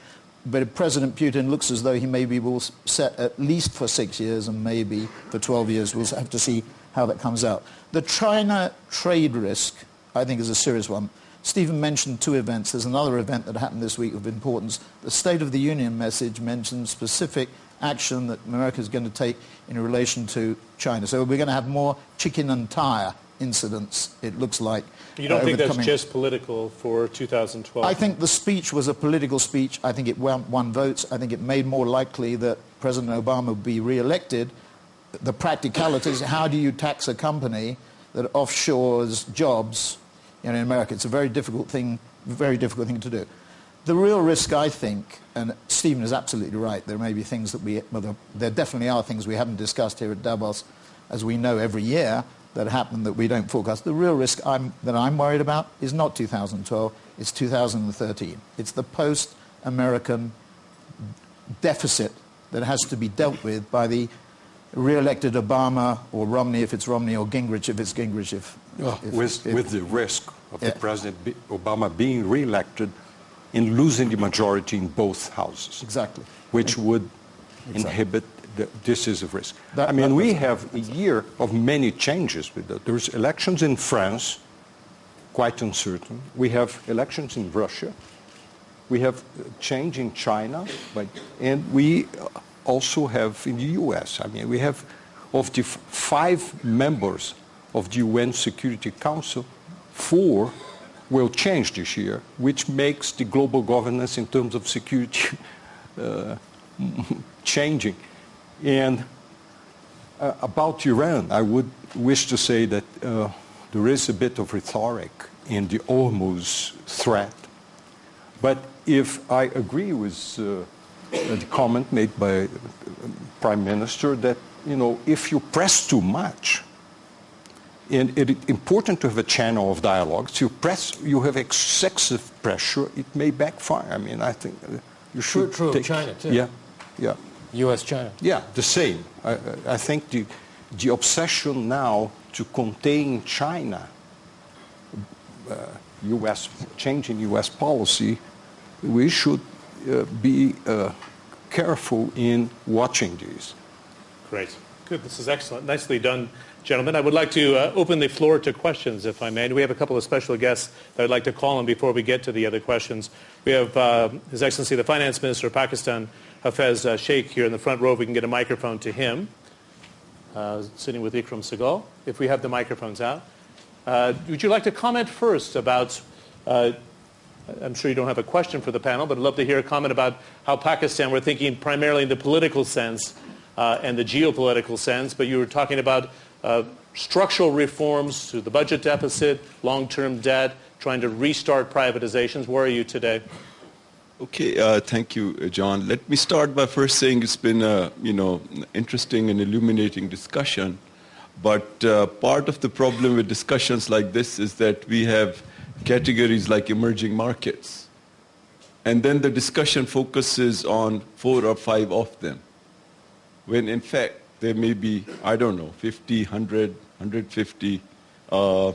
But President Putin looks as though he maybe will set at least for six years and maybe for 12 years. We'll have to see how that comes out. The China trade risk, I think, is a serious one. Stephen mentioned two events. There's another event that happened this week of importance. The State of the Union message mentioned specific action that America is going to take in relation to China. So we're going to have more chicken and tire incidents, it looks like. You don't uh, think that's coming... just political for 2012? I think the speech was a political speech. I think it won, won votes. I think it made more likely that President Obama would be re-elected. The practicalities, how do you tax a company that offshores jobs you know, in America? It's a very difficult thing, very difficult thing to do. the real risk, I think, and Stephen is absolutely right, there may be things that we, well, there, there definitely are things we haven't discussed here at Davos, as we know every year, that happen that we don't forecast. The real risk I'm, that I'm worried about is not 2012, it's 2013. It's the post-American deficit that has to be dealt with by the re-elected Obama or Romney if it's Romney or Gingrich if it's Gingrich if... Well, if- with, if- with the risk of Yeah. the President Obama being re-elected and losing the majority in both houses. Exactly. Which would Exactly. inhibit, this is a risk. That- I mean, we have a year of many changes with that. There's elections in France, quite uncertain. We have elections in Russia. We have change in China, but, and we also have in the US. I mean, we have of the five members of the UN Security Council, four will change this year, which makes the global governance in terms of security uh, changing. And uh, about Iran, I would wish to say that uh, there is a bit of rhetoric in the Hormuz threat. But if I agree with uh, the comment made by uh, Prime Minister that, you know, if you press too much, and it is important to have a channel of dialogue. If you press, you have excessive pressure, it may backfire. I mean, I think uh, you should true of take- China, too. Yeah, yeah. U.S.-China. Yeah, the same. I, I- I think the, the obsession now to contain China, uh, U.S. changing U.S. policy, we should uh, be uh, careful in watching these. Great. Good. This is excellent. Nicely done, gentlemen. I would like to uh, open the floor to questions, if I may. We have a couple of special guests that I'd like to call on before we get to the other questions. We have uh, His Excellency the Finance Minister of Pakistan, Hafeez uh, Shaikh, here in the front row. If we can get a microphone to him, uh, sitting with Ikram Sehgal, if we have the microphones out. Uh, would you like to comment first about uh, I'm sure you don't have a question for the panel, but I'd love to hear a comment about how Pakistan, we're thinking primarily in the political sense uh, and the geopolitical sense, but you were talking about uh, structural reforms to the budget deficit, long-term debt, trying to restart privatizations. Where are you today? Okay, uh, thank you, uh, John. Let me start by first saying it's been a you know interesting and illuminating discussion. But uh, part of the problem with discussions like this is that we have categories like emerging markets, and then the discussion focuses on four or five of them, when in fact there may be I don't know 50, 100, 150. Uh,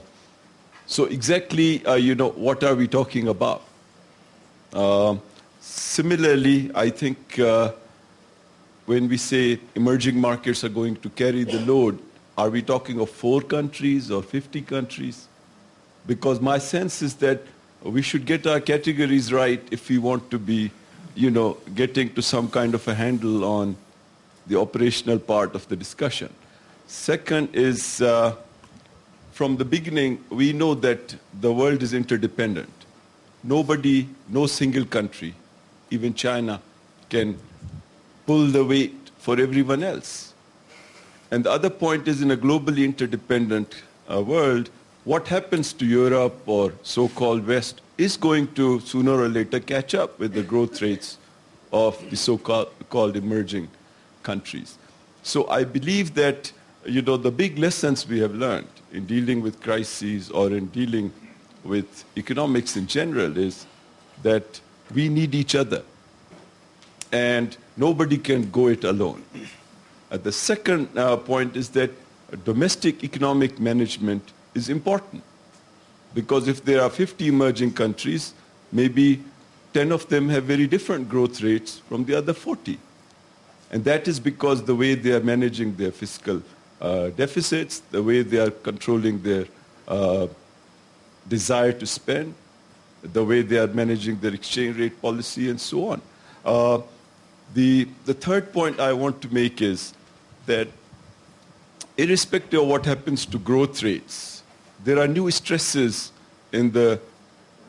so exactly, uh, you know, what are we talking about? Um, Similarly, I think uh, when we say emerging markets are going to carry the load, are we talking of four countries or 50 countries? Because my sense is that we should get our categories right if we want to be, you know, getting to some kind of a handle on the operational part of the discussion. Second is, uh, from the beginning, we know that the world is interdependent. Nobody, no single country, even China, can pull the weight for everyone else. And the other point is in a globally interdependent uh, world, what happens to Europe or so-called West is going to sooner or later catch up with the growth rates of the so-called called emerging countries. So I believe that you know the big lessons we have learned in dealing with crises or in dealing with economics in general is that we need each other and nobody can go it alone. Uh, the second uh, point is that domestic economic management is important because if there are 50 emerging countries, maybe 10 of them have very different growth rates from the other 40. And that is because the way they are managing their fiscal uh, deficits, the way they are controlling their uh, desire to spend, the way they are managing their exchange rate policy, and so on. Uh, the, the third point I want to make is that irrespective of what happens to growth rates, there are new stresses in the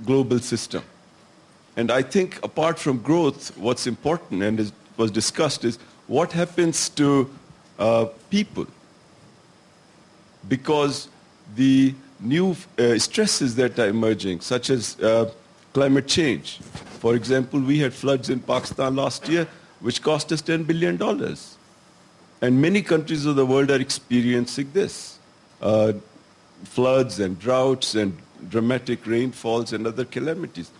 global system. And I think apart from growth, what's important and is, was discussed is what happens to uh, people. Because the new uh, stresses that are emerging, such as uh, climate change, For example, we had floods in Pakistan last year, which cost us $10 billion. And many countries of the world are experiencing this. Uh, floods and droughts and dramatic rainfalls and other calamities.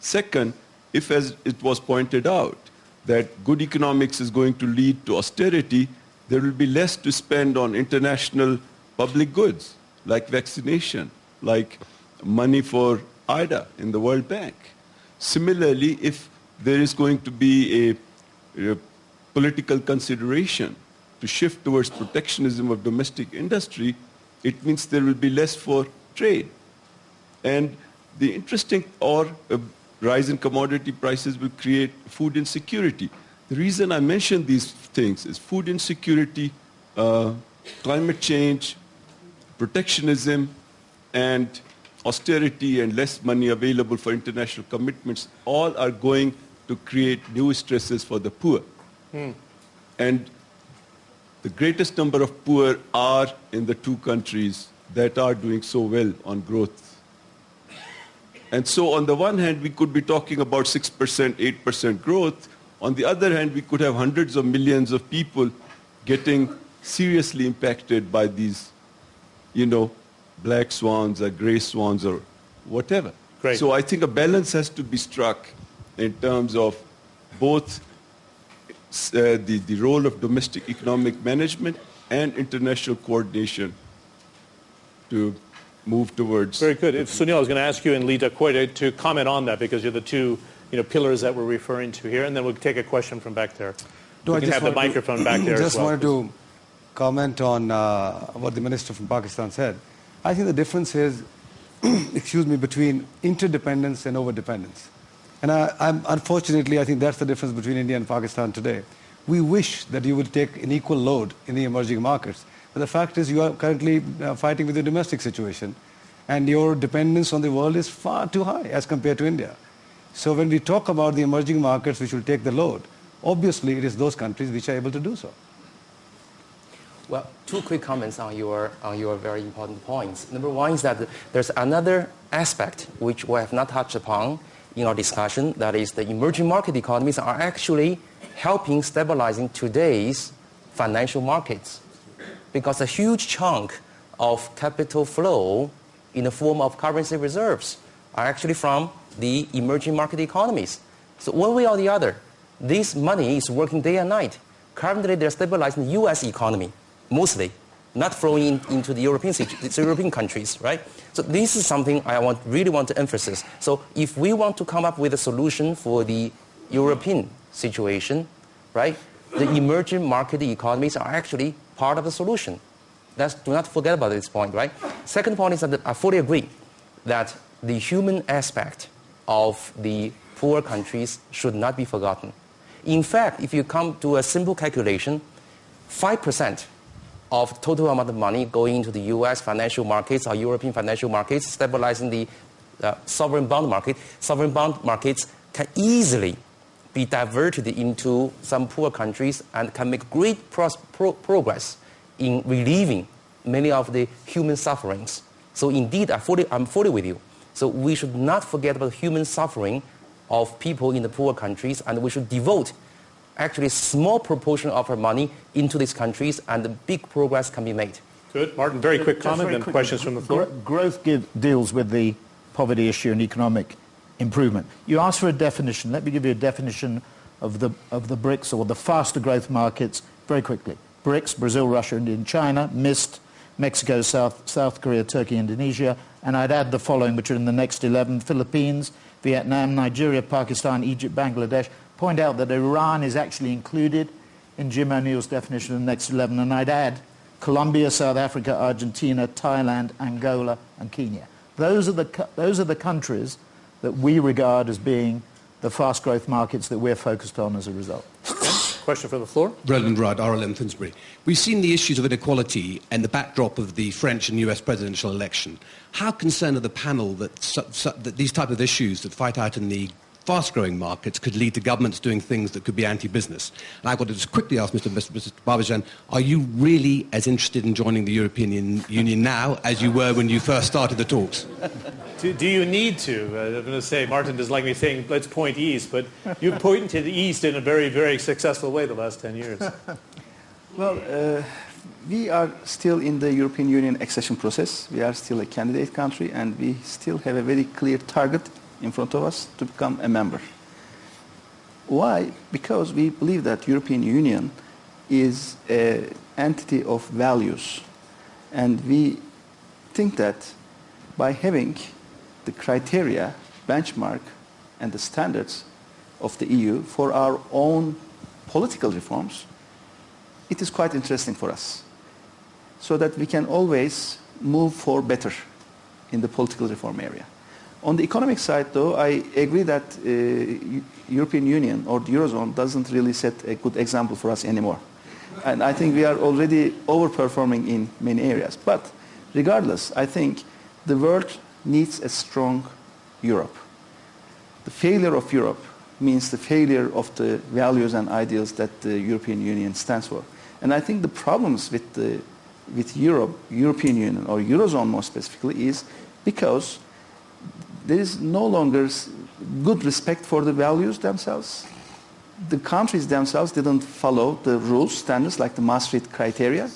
Second, if as it was pointed out, that good economics is going to lead to austerity, there will be less to spend on international public goods, like vaccination, like money for IDA in the World Bank. Similarly, if there is going to be a, a political consideration to shift towards protectionism of domestic industry, it means there will be less for trade. And the interesting or rise in commodity prices will create food insecurity. The reason I mention these things is food insecurity, uh, climate change, protectionism, and austerity and less money available for international commitments all are going to create new stresses for the poor. Hmm. And the greatest number of poor are in the two countries that are doing so well on growth. And so on the one hand, we could be talking about 6%, 8% growth. On the other hand, we could have hundreds of millions of people getting seriously impacted by these, you know, black swans or gray swans or whatever. Great. So I think a balance has to be struck in terms of both uh, the, the role of domestic economic management and international coordination to move towards. Very good. If Sunil, I was going to ask you and Li Daokui to comment on that because you're the two you know, pillars that we're referring to here, and then we'll take a question from back there. No, we I can have the microphone to, back there just as well. wanted to comment on uh, what the minister from Pakistan said. I think the difference is, excuse me, between interdependence and overdependence. And I, I'm, unfortunately, I think that's the difference between India and Pakistan today. We wish that you would take an equal load in the emerging markets. But the fact is you are currently uh, fighting with the domestic situation. And your dependence on the world is far too high as compared to India. So when we talk about the emerging markets which will take the load, obviously it is those countries which are able to do so. Well, two quick comments on your, on your very important points. Number one is that there's another aspect which we have not touched upon in our discussion, that is the emerging market economies are actually helping stabilizing today's financial markets because a huge chunk of capital flow in the form of currency reserves are actually from the emerging market economies. So one way or the other, this money is working day and night. Currently, they're stabilizing the U.S. economy mostly, not flowing into the European, the European countries, right? So this is something I want, really want to emphasize. So if we want to come up with a solution for the European situation, right, the emerging market economies are actually part of the solution. Let's do not forget about this point, right? Second point is that I fully agree that the human aspect of the poor countries should not be forgotten. In fact, if you come to a simple calculation, 5% of total amount of money going into the US financial markets or European financial markets, stabilizing the uh, sovereign bond market, sovereign bond markets can easily be diverted into some poor countries and can make great pro pro progress in relieving many of the human sufferings. So indeed, I fully, I'm fully with you. So we should not forget about human suffering of people in the poor countries, and we should devote actually small proportion of our money into these countries, and big progress can be made. Good. Martin, very quick Just comment, very and quickly, questions from the floor. Growth give, deals with the poverty issue and economic improvement. You asked for a definition. Let me give you a definition of the, of the BRICS or the faster growth markets very quickly. BRICS, Brazil, Russia, India, and China, MIST Mexico, South, South Korea, Turkey, Indonesia, and I'd add the following, which are in the next 11, Philippines, Vietnam, Nigeria, Pakistan, Egypt, Bangladesh. Point out that Iran is actually included in Jim O'Neill's definition of the next 11, and I'd add Colombia, South Africa, Argentina, Thailand, Angola, and Kenya. Those are the, those are the countries that we regard as being the fast growth markets that we're focused on as a result. Question from the floor. Roland Rudd, RLM Finsbury. We've seen the issues of inequality and the backdrop of the French and US presidential election. How concerned are the panel that, su- su- that these type of issues that fight out in the fast-growing markets could lead to governments doing things that could be anti-business. And I've got to just quickly ask Mr. Mr. Mr. Babacan, are you really as interested in joining the European Union now as you were when you first started the talks? Do, do you need to? Uh, I'm going to say, Martin doesn't like me saying, let's point east, but you've pointed to the east in a very, very successful way the last 10 years. Well, uh, we are still in the European Union accession process. We are still a candidate country and we still have a very clear target in front of us to become a member. Why? Because we believe that European Union is an entity of values and we think that by having the criteria, benchmark and the standards of the EU for our own political reforms, it is quite interesting for us so that we can always move for better in the political reform area. On the economic side, though, I agree that uh, European Union or the Eurozone doesn't really set a good example for us anymore. And I think we are already overperforming in many areas. But regardless, I think the world needs a strong Europe. The failure of Europe means the failure of the values and ideals that the European Union stands for. And I think the problems with, the, with Europe, European Union, or Eurozone more specifically, is because there is no longer good respect for the values themselves. The countries themselves didn't follow the rules, standards like the Maastricht criteria.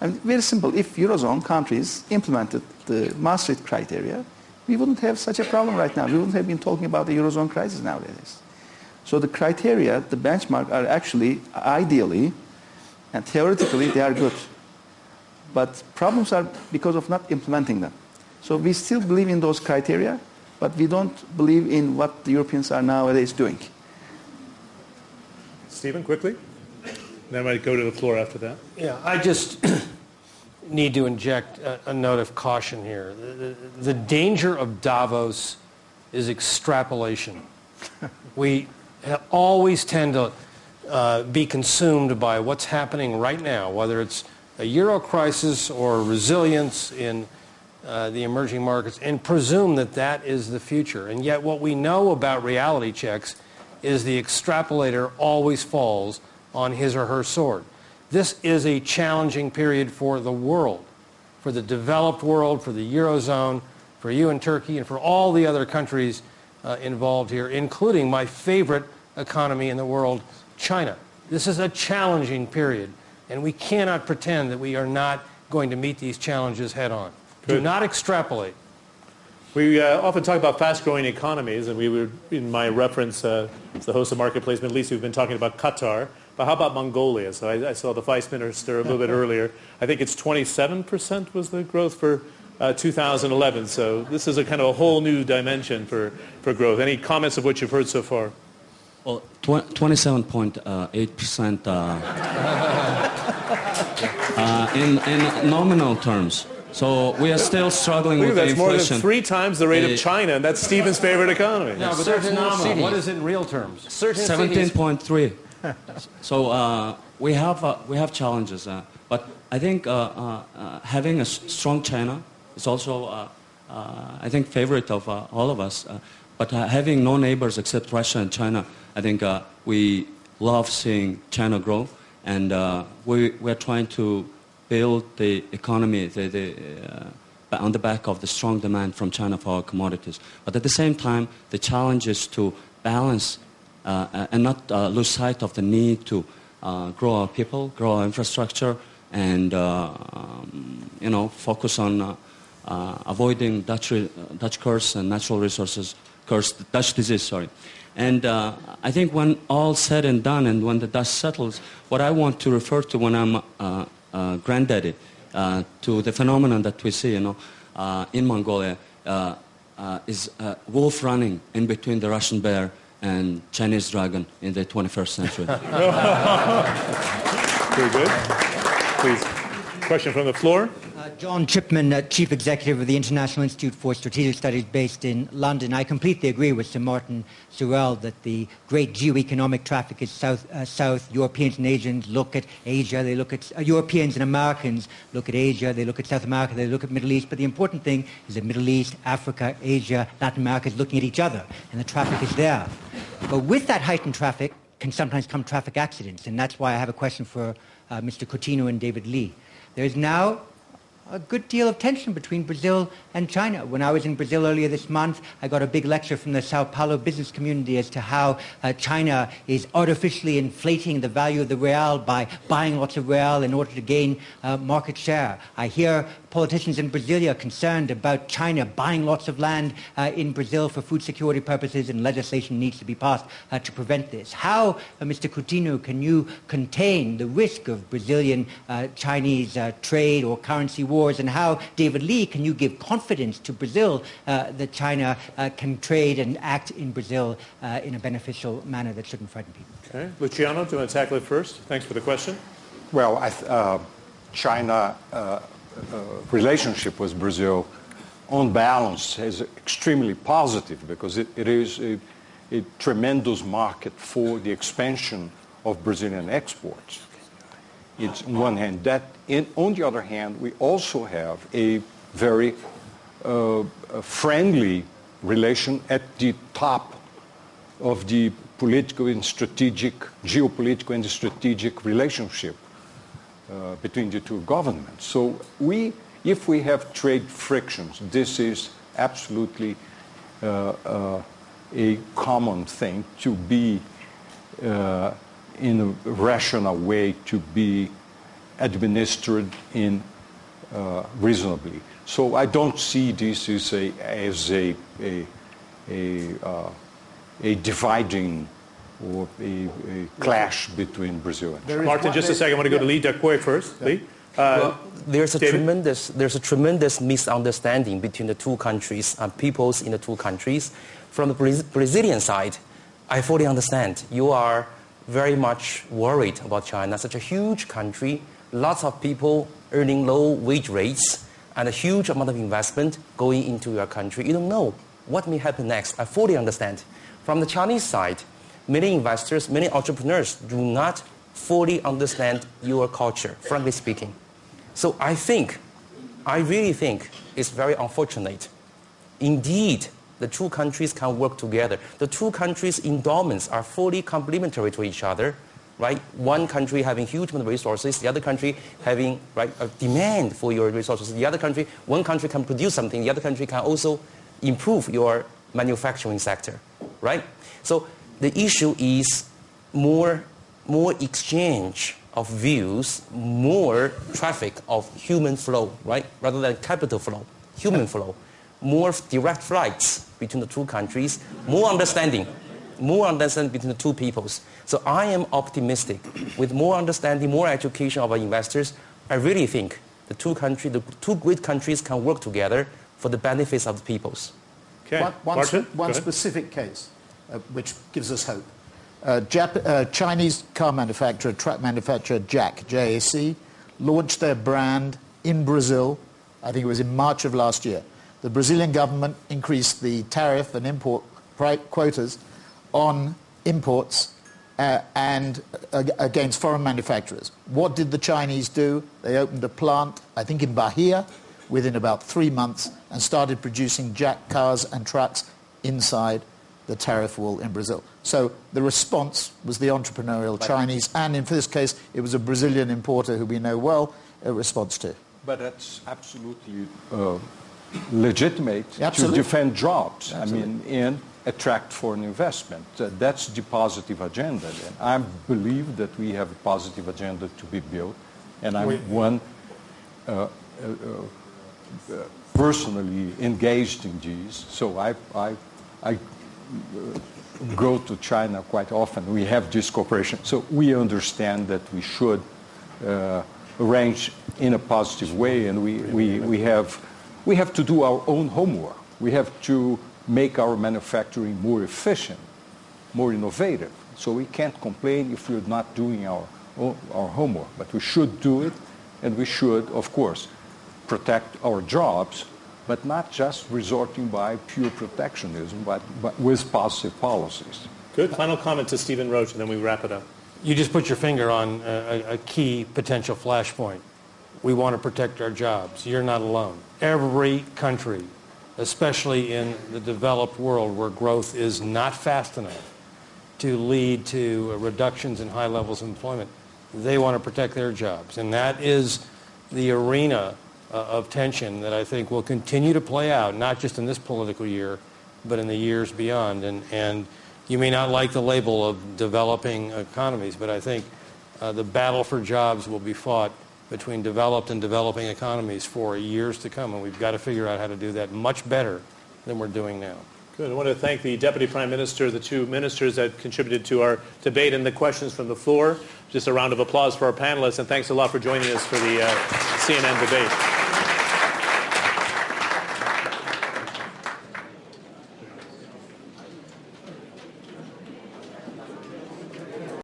And very simple, if Eurozone countries implemented the Maastricht criteria, we wouldn't have such a problem right now. We wouldn't have been talking about the Eurozone crisis nowadays. So the criteria, the benchmark, are actually, ideally, and theoretically, they are good. But problems are because of not implementing them. So we still believe in those criteria, but we don't believe in what the Europeans are nowadays doing. Stephen, quickly. Then I might go to the floor after that. Yeah, I just need to inject a, a note of caution here. The, the, the danger of Davos is extrapolation. we ha- always tend to uh, be consumed by what's happening right now, whether it's a euro crisis or resilience in uh, the emerging markets, and presume that that is the future. And yet, what we know about reality checks is the extrapolator always falls on his or her sword. This is a challenging period for the world, for the developed world, for the Eurozone, for you and Turkey, and for all the other countries uh, involved here, including my favorite economy in the world, China. This is a challenging period, and we cannot pretend that we are not going to meet these challenges head on. Do not extrapolate. We uh, often talk about fast-growing economies, and we were, in my reference, uh, as the host of Marketplace Middle East, we've been talking about Qatar. But how about Mongolia? So I, I saw the Vice Minister a little bit earlier. I think it's 27% was the growth for uh, 2011. So this is a kind of a whole new dimension for, for growth. Any comments of what you've heard so far? Well, tw- 27.8% uh, uh, in, in nominal terms. So we are still struggling Look with that, the That's more than three times the rate Uh, of China, and that's Stephen's favorite economy. No, but that's nominal. cities. What is it in real terms? Certain 17.3. so uh, we have uh, we have challenges, uh, but I think uh, uh, uh, having a strong China is also uh, uh, I think favorite of uh, all of us. Uh, but uh, having no neighbors except Russia and China, I think uh, we love seeing China grow, and uh, we we're trying to build the economy the, the, uh, on the back of the strong demand from China for our commodities. But at the same time, the challenge is to balance uh, uh, and not uh, lose sight of the need to uh, grow our people, grow our infrastructure, and uh, um, you know focus on avoiding Dutch, Dutch curse and natural resources curse, Dutch disease. Sorry. And uh, I think when all said and done, and when the dust settles, what I want to refer to when I'm uh, granddaddy uh, to the phenomenon that we see, you know, uh, in Mongolia uh, uh, is uh, wolf running in between the Russian bear and Chinese dragon in the 21st century. Very good. Please. Question from the floor? John Chipman, uh, Chief Executive of the International Institute for Strategic Studies based in London. I completely agree with Sir Martin Sorrell that the great geo-economic traffic is south, uh, south. Europeans and Asians look at Asia, they look at, uh, Europeans and Americans look at Asia, they look at South America, they look at Middle East. But the important thing is that Middle East, Africa, Asia, Latin America is looking at each other, and the traffic is there. But with that heightened traffic can sometimes come traffic accidents, and that's why I have a question for uh, Mr. Coutinho and David Lee. There is now a good deal of tension between Brazil and China. When I was in Brazil earlier this month, I got a big lecture from the Sao Paulo business community as to how uh, China is artificially inflating the value of the real by buying lots of real in order to gain uh, market share. I hear politicians in Brasilia concerned about China buying lots of land uh, in Brazil for food security purposes and legislation needs to be passed uh, to prevent this. How, uh, Mr. Coutinho, can you contain the risk of Brazilian-Chinese uh, trade or currency wars and how, David Lee, can you give confidence to Brazil uh, that China can trade and act in Brazil in a beneficial manner that shouldn't frighten people? Okay. Luciano, do you want to tackle it first? Thanks for the question. Well, China uh, relationship with Brazil, on balance, is extremely positive because it, it is a, a, tremendous market for the expansion of Brazilian exports. It's on one hand that. In, on the other hand, we also have a very uh, friendly relation at the top of the political and strategic, geopolitical and strategic relationship uh, between the two governments. So we, if we have trade frictions, this is absolutely uh, uh, a common thing to be uh, in a rational way to be administered in uh, reasonably. So I don't see this as a, as a, a, a, uh, a dividing or a, a clash between Brazil and China. Martin, just a second. I want to go to Li Daokui first. Yeah. Lee? Uh, well, there's a tremendous there's a tremendous misunderstanding between the two countries and peoples in the two countries. From the Brazilian side, I fully understand. You are very much worried about China, such a huge country, lots of people earning low wage rates, and a huge amount of investment going into your country. You don't know what may happen next. I fully understand. From the Chinese side, many investors, many entrepreneurs do not fully understand your culture, frankly speaking. So I think, I really think it's very unfortunate. Indeed, the two countries can work together. The two countries' endowments are fully complementary to each other, right? One country having huge amount of resources, the other country having right, a demand for your resources. The other country, one country can produce something, the other country can also improve your manufacturing sector, right? So the issue is more, more exchange of views, more traffic of human flow, right? Rather than capital flow, human flow. More direct flights between the two countries, more understanding, more understanding between the two peoples. So I am optimistic. With more understanding, more education of our investors, I really think the two countries, the two great countries can work together for the benefits of the peoples. Okay. One, one, Martin, one specific case uh, which gives us hope. Uh, Jap- uh, Chinese car manufacturer, truck manufacturer Jack, JAC, launched their brand in Brazil, I think it was in March of last year. The Brazilian government increased the tariff and import quotas on imports uh, and uh, against foreign manufacturers. What did the Chinese do? They opened a plant, I think in Bahia, within about three months and started producing JAC cars and trucks inside the tariff wall in Brazil. So the response was the entrepreneurial Chinese, and in this case, it was a Brazilian importer who we know well, a response to. But that's absolutely uh, legitimate to defend jobs. Absolutely. I mean, and attract foreign investment. Uh, that's the positive agenda. And I believe that we have a positive agenda to be built, and I'm one uh, uh, uh, personally engaged in these. So I, I, I go to China quite often. We have this cooperation. So we understand that we should uh, arrange in a positive way, and we, we, we, have, we have to do our own homework. We have to make our manufacturing more efficient, more innovative. So we can't complain if we're not doing our, our homework, but we should do it, and we should, of course, protect our jobs, but not just resorting by pure protectionism, but, but with positive policies. Good. Final comment to Stephen Roach, and then we wrap it up. You just put your finger on a, a key potential flashpoint. We want to protect our jobs. You're not alone. Every country, especially in the developed world where growth is not fast enough to lead to reductions in high levels of employment, they want to protect their jobs. And that is the arena uh, of tension that I think will continue to play out, not just in this political year, but in the years beyond. And, and you may not like the label of developing economies, but I think uh, the battle for jobs will be fought between developed and developing economies for years to come, and we've got to figure out how to do that much better than we're doing now. Good. I want to thank the Deputy Prime Minister, the two ministers that contributed to our debate and the questions from the floor. Just a round of applause for our panelists, and thanks a lot for joining us for the uh, CNN debate.